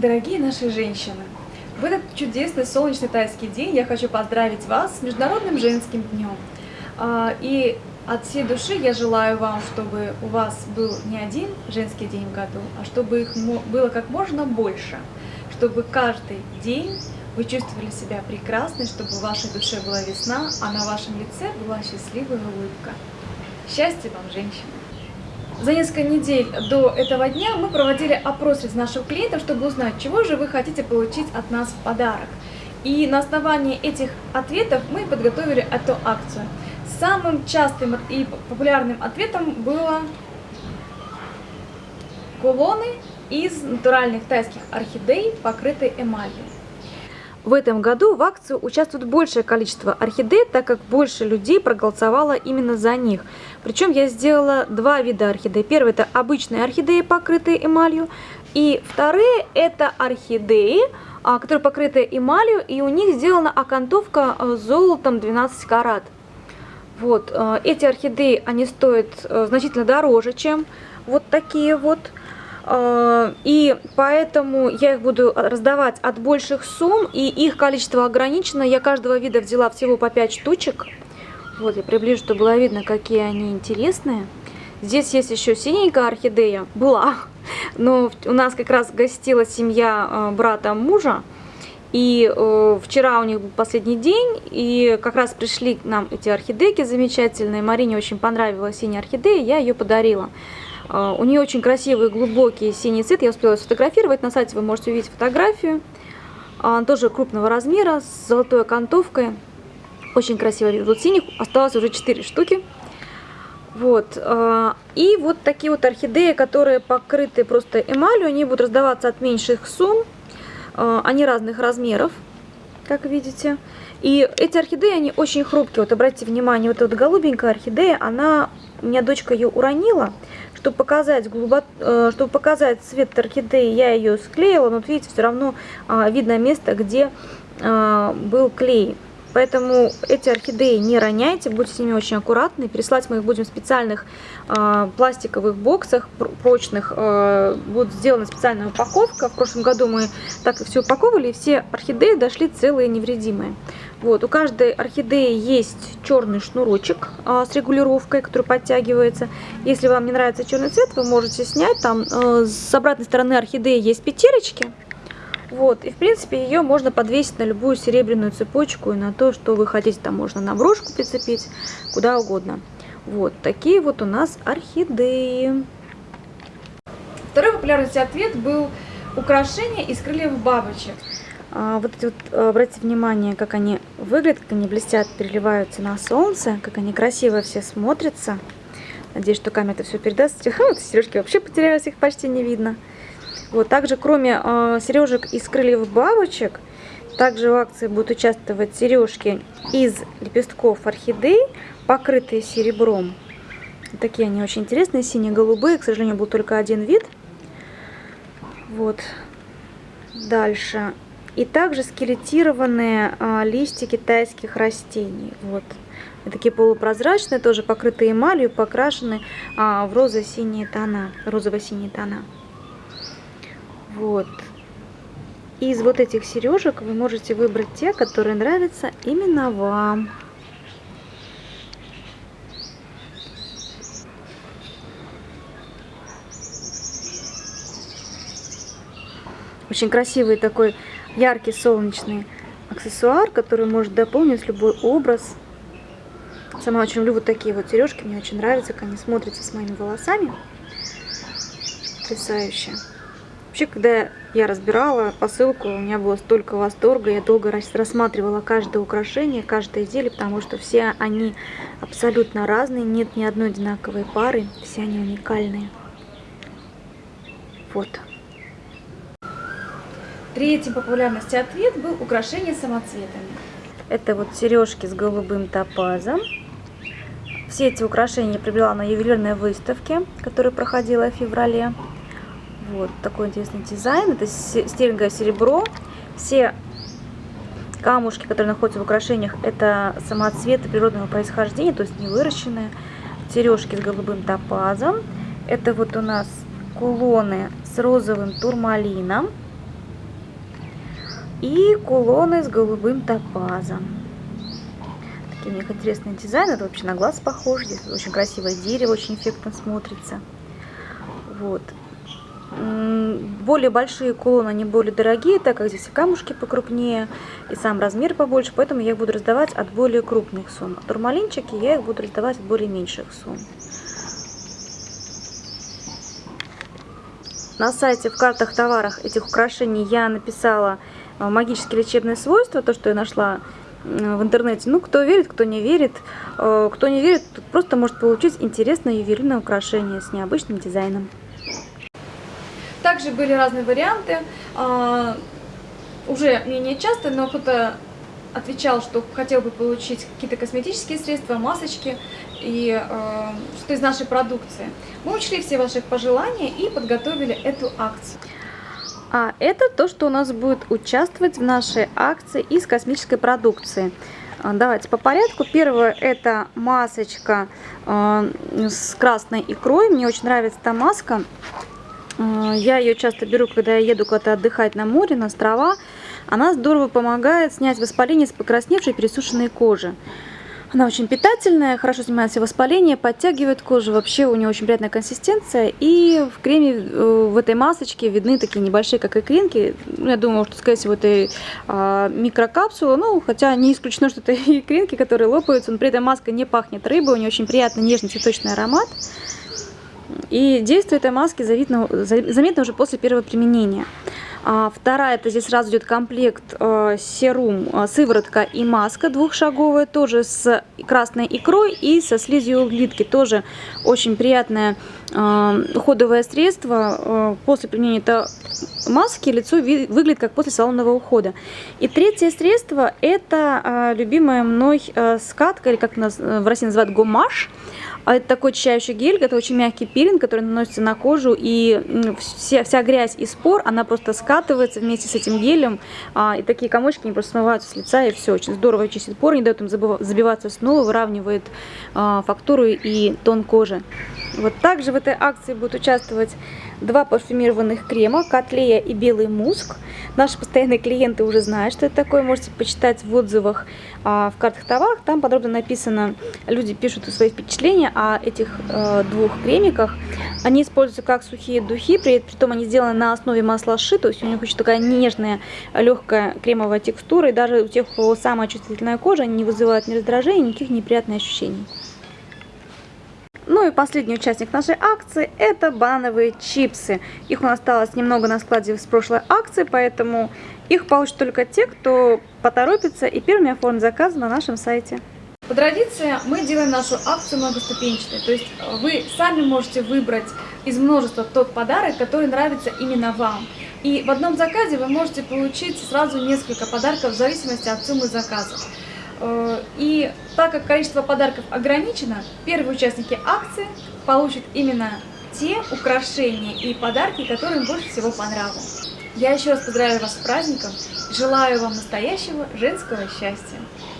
Дорогие наши женщины, в этот чудесный солнечный тайский день я хочу поздравить вас с Международным женским днем. А, и от всей души я желаю вам, чтобы у вас был не один женский день в году, а чтобы их было как можно больше, чтобы каждый день вы чувствовали себя прекрасной, чтобы в вашей душе была весна, а на вашем лице была счастливая улыбка. Счастья вам, женщины! За несколько недель до этого дня мы проводили опрос из наших клиентов, чтобы узнать, чего же вы хотите получить от нас в подарок. И на основании этих ответов мы подготовили эту акцию. Самым частым и популярным ответом было кулоны из натуральных тайских орхидей, покрытые эмалью. В этом году в акцию участвует большее количество орхидей, так как больше людей проголосовало именно за них. Причем я сделала два вида орхидей. Первый это обычные орхидеи, покрытые эмалью. И вторые это орхидеи, а, которые покрыты эмалью, и у них сделана окантовка э, золотом 12 карат. Вот, э, эти орхидеи, они стоят э, значительно дороже, чем вот такие вот. А, и поэтому я их буду раздавать от больших сумм, и их количество ограничено. Я каждого вида взяла всего по 5 штучек. Вот, я приближу, чтобы было видно, какие они интересные. Здесь есть еще синенькая орхидея, была, но у нас как раз гостила семья а, брата мужа. И э, вчера у них был последний день, и как раз пришли к нам эти орхидейки замечательные. Марине очень понравилась синяя орхидея, я ее подарила. А, у нее очень красивый глубокий синий цвет, я успела сфотографировать, на сайте вы можете увидеть фотографию. А, он тоже крупного размера, с золотой окантовкой. Очень красивый вид. Вот синих осталось уже 4 штуки. Вот. А, и вот такие вот орхидеи, которые покрыты просто эмалью, они будут раздаваться от меньших сумм. Они разных размеров, как видите. И эти орхидеи, они очень хрупкие. Вот обратите внимание, вот эта голубенькая орхидея, она, у меня дочка ее уронила. Чтобы показать, глубо... Э, чтобы показать цвет орхидеи, я ее склеила, но вот видите, все равно а, видно место, где а, был клей. Поэтому эти орхидеи не роняйте, будьте с ними очень аккуратны. Переслать мы их будем в специальных э, пластиковых боксах, прочных. Э, будет сделана специальная упаковка. В прошлом году мы так и все упаковывали, и все орхидеи дошли целые невредимые. Вот, у каждой орхидеи есть черный шнурочек а, с регулировкой, который подтягивается. Если вам не нравится черный цвет, вы можете снять. Там а, с обратной стороны орхидеи есть петелечки. Вот, и в принципе ее можно подвесить на любую серебряную цепочку и на то, что вы хотите. Там можно на брошку прицепить, куда угодно. Вот, такие вот у нас орхидеи. Второй популярный ответ был украшение из крыльев бабочек. А, вот эти вот, э, обратите внимание, как они выглядят, как они блестят, переливаются на солнце, как они красиво все смотрятся. Надеюсь, что камера это все передаст. Вот сережки вообще потерялись, их почти не видно. Вот, также, кроме э, сережек из крыльев бабочек, также в акции будут участвовать сережки из лепестков орхидей, покрытые серебром. Такие они очень интересные, синие-голубые. К сожалению, был только один вид. Вот. Дальше и также скелетированные а, листья китайских растений. Вот. Такие полупрозрачные, тоже покрытые эмалью, покрашены а, в розово-синие тона. Розово-синие тона. Вот. Из вот этих сережек вы можете выбрать те, которые нравятся именно вам. Очень красивый такой яркий солнечный аксессуар, который может дополнить любой образ. Сама очень люблю вот такие вот сережки, мне очень нравится, как они смотрятся с моими волосами. Потрясающе. Вообще, когда я разбирала посылку, у меня было столько восторга, я долго рассматривала каждое украшение, каждое изделие, потому что все они абсолютно разные, нет ни одной одинаковой пары, все они уникальные. Вот. Третий популярности ответ был украшение самоцветами. Это вот сережки с голубым топазом. Все эти украшения я приобрела на ювелирной выставке, которая проходила в феврале. Вот такой интересный дизайн. Это стерлинговое серебро. Все камушки, которые находятся в украшениях, это самоцветы природного происхождения, то есть не выращенные. Сережки с голубым топазом. Это вот у нас кулоны с розовым турмалином. И кулоны с голубым топазом. Такие у них интересный дизайн. Это вообще на глаз похож. Здесь очень красивое дерево, очень эффектно смотрится. Вот. Более большие кулоны, они более дорогие, так как здесь и камушки покрупнее, и сам размер побольше, поэтому я их буду раздавать от более крупных сумм. А турмалинчики я их буду раздавать от более меньших сумм. На сайте в картах товарах этих украшений я написала магические лечебные свойства, то, что я нашла в интернете. Ну, кто верит, кто не верит. Э, кто не верит, просто может получить интересное ювелирное украшение с необычным дизайном. Также были разные варианты. А, уже не часто, но кто-то отвечал, что хотел бы получить какие-то косметические средства, масочки и э, что из нашей продукции. Мы учли все ваши пожелания и подготовили эту акцию. А это то, что у нас будет участвовать в нашей акции из космической продукции. А, давайте по порядку. Первое это масочка э, с красной икрой. Мне очень нравится эта маска. А, я ее часто беру, когда я еду куда-то отдыхать на море, на острова. Она здорово помогает снять воспаление с покрасневшей пересушенной кожи. Она очень питательная, хорошо снимает все воспаления, подтягивает кожу. Вообще у нее очень приятная консистенция. И в креме, э, в этой масочке видны такие небольшие, как икринки. Я думаю, что, скорее всего, это а, микрокапсула. Ну, хотя не исключено, что это икринки, которые лопаются. Но при этом маска не пахнет рыбой. У нее очень приятный нежный цветочный аромат. И действие этой маски заметно, заметно уже после первого применения. А, вторая, это здесь сразу идет комплект э, серум, э, сыворотка и маска двухшаговая, тоже с красной икрой и со слизью углитки. Тоже очень приятное э, уходовое средство. После применения это маски лицо выглядит как после салонного ухода. И третье средство это любимая мной скатка, или как нас в России называют гомаш. А это такой очищающий гель, это очень мягкий пилинг, который наносится на кожу, и вся, вся грязь и спор, она просто скатывается вместе с этим гелем, а, и такие комочки не просто смываются с лица, и все, очень здорово чистит поры, не дает им забиваться снова, выравнивает а, фактуру и тон кожи. Вот также в этой акции будут участвовать два парфюмированных крема, Котлея и Белый Муск. Наши постоянные клиенты уже знают, что это такое. Можете почитать в отзывах а, в картах товарах. Там подробно написано, люди пишут свои впечатления о этих э, двух кремиках. Они используются как сухие духи, при, при том они сделаны на основе масла ши, то есть у них очень такая нежная, легкая кремовая текстура. И даже у тех, у кого самая чувствительная кожа, они не вызывают ни раздражения, никаких неприятных ощущений. Ну и последний участник нашей акции это банановые чипсы. Их у нас осталось немного на складе с прошлой акции, поэтому их получат только те, кто поторопится и первыми оформит заказ на нашем сайте. По традиции мы делаем нашу акцию многоступенчатой, то есть вы сами можете выбрать из множества тот подарок, который нравится именно вам. И в одном заказе вы можете получить сразу несколько подарков в зависимости от суммы заказа. Э, и так как количество подарков ограничено, первые участники акции получат именно те украшения и подарки, которые им больше всего понравились. Я еще раз поздравляю вас с праздником, желаю вам настоящего женского счастья.